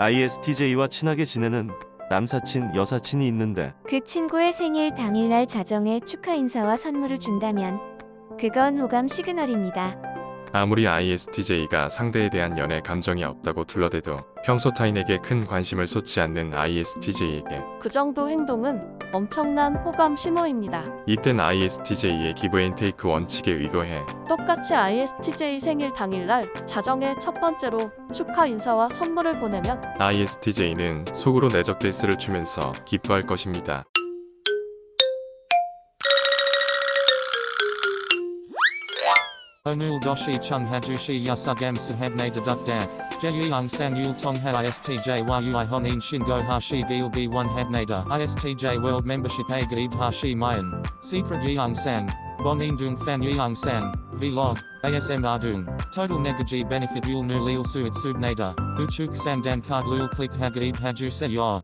ISTJ와 친하게 지내는 남사친, 여사친이 있는데 그 친구의 생일 당일날 자정에 축하 인사와 선물을 준다면 그건 호감 시그널입니다. 아무리 ISTJ가 상대에 대한 연애 감정이 없다고 둘러대도 평소 타인에게 큰 관심을 쏟지 않는 ISTJ에게 그 정도 행동은 엄청난 호감 신호입니다. 이땐 ISTJ의 기브앤테이크 원칙에 의거해 똑같이 ISTJ 생일 당일날 자정에 첫 번째로 축하 인사와 선물을 보내면 ISTJ는 속으로 내적 댄스를 추면서 기뻐할 것입니다. Onul doshi chung hajushi yasugam sahabne dedukdak. Jeyung sang yul tong ha istj yui honin shingo hashi gil gi one habnada. Istj world membership a gaib hashi mayan. Secret yeung sang. Bonin dung fan yeung sang. Vlog. ASM Ardung. Total negaji benefit yul nu lil suit subnada. Uchuk samdan card lul click hagaib haju se yor.